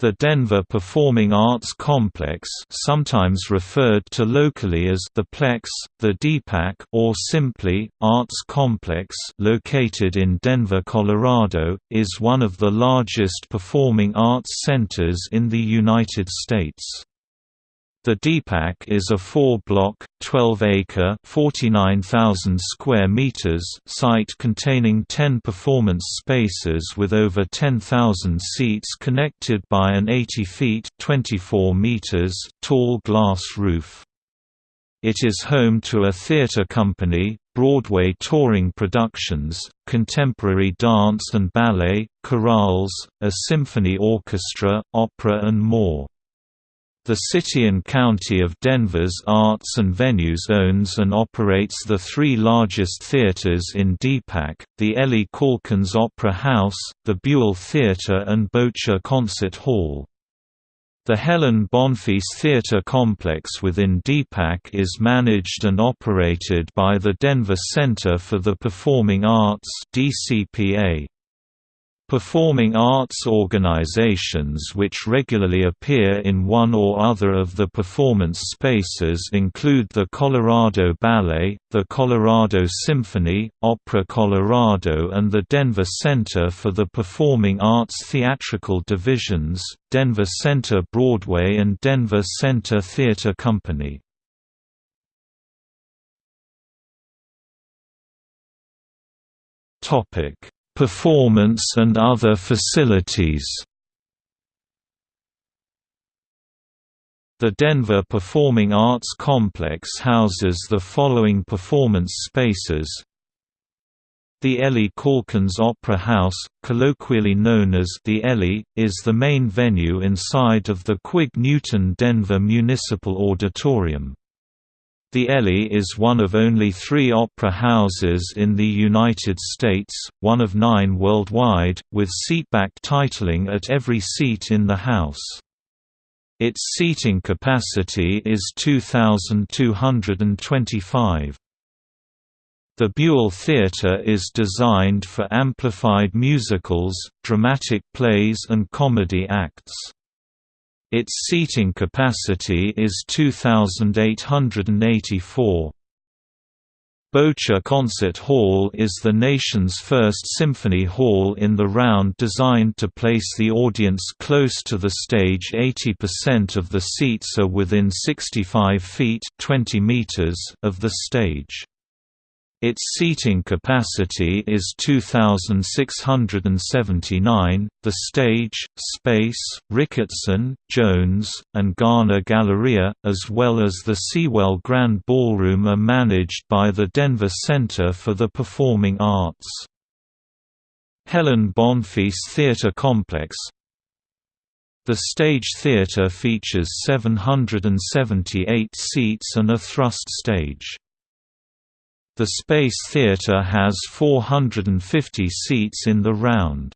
The Denver Performing Arts Complex sometimes referred to locally as the Plex, the DPAC or simply, Arts Complex located in Denver, Colorado, is one of the largest performing arts centers in the United States. The DPAC is a four-block, 12-acre (49,000 square meters) site containing 10 performance spaces with over 10,000 seats connected by an 80 feet (24 meters) tall glass roof. It is home to a theater company, Broadway touring productions, contemporary dance and ballet, chorales, a symphony orchestra, opera and more. The City and County of Denver's Arts and Venues owns and operates the three largest theaters in DPAC, the Ellie Caulkins Opera House, the Buell Theater and Boettcher Concert Hall. The Helen Bonfils Theater Complex within DPAC is managed and operated by the Denver Center for the Performing Arts DCPA. Performing arts organizations which regularly appear in one or other of the performance spaces include the Colorado Ballet, the Colorado Symphony, Opera Colorado and the Denver Center for the Performing Arts theatrical divisions, Denver Center Broadway and Denver Center Theater Company. Topic Performance and other facilities The Denver Performing Arts Complex houses the following performance spaces the Ellie Caulkins Opera House, colloquially known as the Ellie, is the main venue inside of the Quig Newton Denver Municipal Auditorium. The Ellie is one of only three opera houses in the United States, one of nine worldwide, with seatback titling at every seat in the house. Its seating capacity is 2,225. The Buell Theatre is designed for amplified musicals, dramatic plays and comedy acts. Its seating capacity is 2,884. Boettcher Concert Hall is the nation's first symphony hall in the round designed to place the audience close to the stage 80% of the seats are within 65 feet 20 meters of the stage. Its seating capacity is 2,679. The stage, space, Ricketson, Jones, and Garner Galleria, as well as the Seawell Grand Ballroom, are managed by the Denver Center for the Performing Arts. Helen Bonfils Theater Complex The Stage Theater features 778 seats and a thrust stage. The Space Theatre has 450 seats in the round.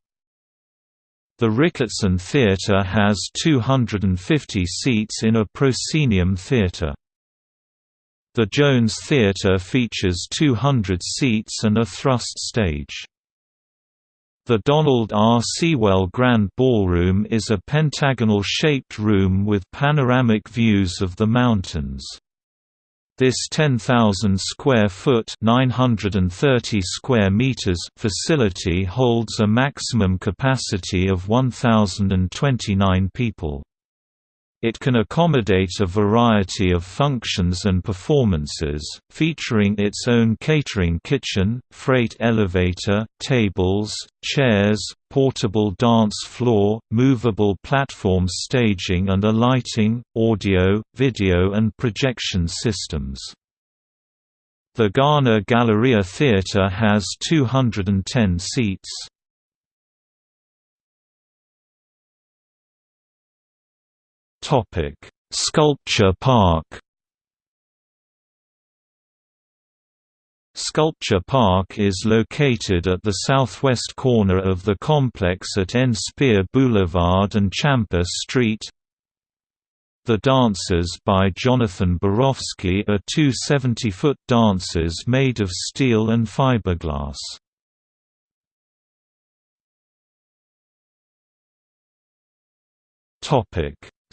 The Ricketson Theatre has 250 seats in a proscenium theatre. The Jones Theatre features 200 seats and a thrust stage. The Donald R. Seawell Grand Ballroom is a pentagonal-shaped room with panoramic views of the mountains. This 10,000 square foot (930 square meters) facility holds a maximum capacity of 1,029 people. It can accommodate a variety of functions and performances, featuring its own catering kitchen, freight elevator, tables, chairs, portable dance floor, movable platform staging and a lighting, audio, video and projection systems. The Garner Galleria Theatre has 210 seats. Topic: Sculpture Park. Sculpture Park is located at the southwest corner of the complex at N Speer Boulevard and Champa Street. The Dancers by Jonathan Borofsky are two 70-foot dancers made of steel and fiberglass.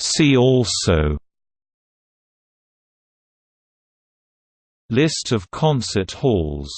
See also. List of concert halls